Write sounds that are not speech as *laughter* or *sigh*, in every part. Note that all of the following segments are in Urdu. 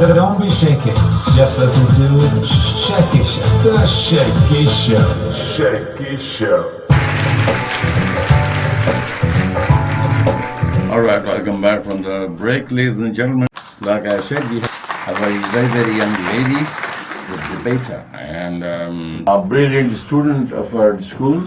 Don't be shaking, just listen to it. Shake it, shake the shake show. shake, shake shake. Alright, welcome back from the break, ladies and gentlemen. Like I said, we have a very, very young lady the beta and um, a brilliant student of our school.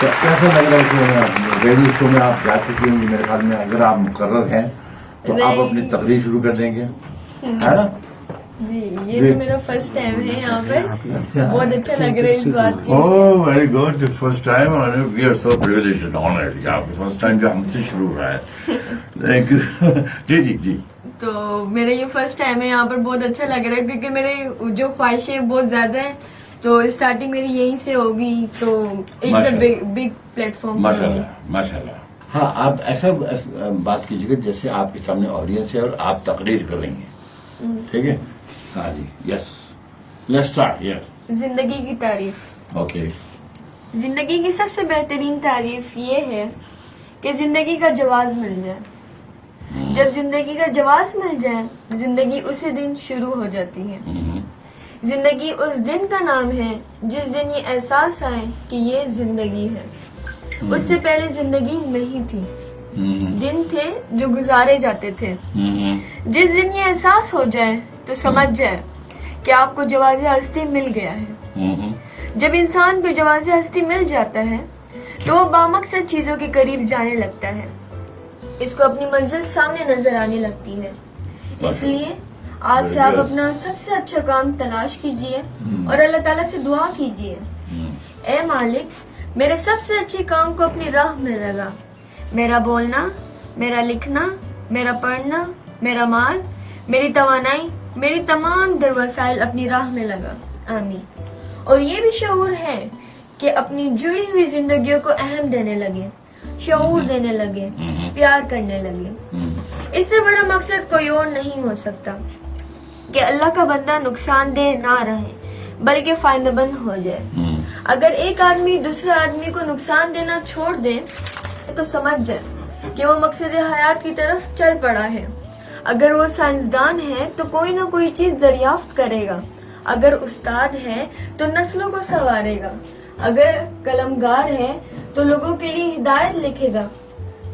کیسا لگ رہا ہے میں ریڈیو شو میں آپ جا چکی ہوں گی میرے خیال میں اگر آپ مقرر ہیں تو آپ اپنی تقریر شروع کر دیں گے۔ جی یہ جی۔ تو میرا فرسٹ ٹائم ہے یہاں پہ اچھا۔ بہت اچھا لگ رہا ہے اس بات ویری گڈ فرسٹ ٹائم جو ہم سے شروع ہوا ہے۔ *laughs* جی جی جی۔ تو میرا یہ فرسٹ ٹائم ہے یہاں پر بہت اچھا لگ رہا ہے کیونکہ میرے جو خواہشیں بہت زیادہ ہیں۔ تو اسٹارٹنگ میری یہیں سے ہوگی تو بگ پلیٹ فارم ماشاء اللہ. ماشاء اللہ. ہاں آپ ایسا بات کیجیے گا جیسے آپ کے سامنے آڈینس ہے اور آپ تقریر کر رہی ہیں. ٹھیک ہے؟ ہاں جی. یس لیٹ اسٹارٹ یس زندگی کی تعریف. اوکے زندگی کی سب سے بہترین تعریف یہ ہے کہ زندگی کا جواز مل جائے. جب زندگی کا جواز مل جائے زندگی اسی دن شروع ہو جاتی ہے. زندگی اس دن کا نام ہے جس دن یہ احساس آئے کہ یہ زندگی ہے۔ اس سے پہلے زندگی نہیں تھی۔ دن تھے جو گزارے جاتے تھے۔ جس دن یہ احساس ہو جائے تو سمجھ جائے کہ آپ کو جواز ہستی مل گیا ہے۔ جب انسان کو جواز ہستی مل جاتا ہے تو وہ بامقصد چیزوں کے قریب جانے لگتا ہے۔ اس کو اپنی منزل سامنے نظر آنے لگتی ہے۔ اس لیے آج سے آپ اپنا سب سے اچھا کام تلاش کیجیے hmm. اور اللہ تعالیٰ سے دعا کیجیے۔ hmm. اے مالک میرے سب سے اچھے کام کو اپنی راہ میں لگا۔ میرا بولنا میرا لکھنا میرا پڑھنا میرا مال میری توانائی میری تمام در وسائل اپنی راہ میں لگا۔ آمین۔ اور یہ بھی شعور ہے کہ اپنی جڑی ہوئی زندگیوں کو اہم دینے لگے شعور hmm. دینے لگے پیار کرنے لگے۔ اس سے بڑا مقصد کوئی اور نہیں ہو سکتا۔ کہ اللہ کا بندہ نقصان دہ نہ رہے بلکہ فائدہ بند ہو جائے۔ اگر ایک آدمی دوسرے آدمی کو نقصان دینا چھوڑ دے تو سمجھ جائے کہ وہ مقصد حیات کی طرف چل پڑا ہے۔ اگر وہ سائنسدان ہے تو کوئی نہ کوئی چیز دریافت کرے گا۔ اگر استاد ہے تو نسلوں کو سنوارے گا۔ اگر قلمگار ہے تو لوگوں کے لیے ہدایت لکھے گا۔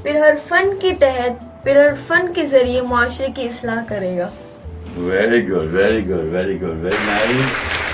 پھر ہر فن کے تحت پھر ہر فن کے ذریعے معاشرے کی اصلاح کرے گا۔ Very good, very good, very good, very nice.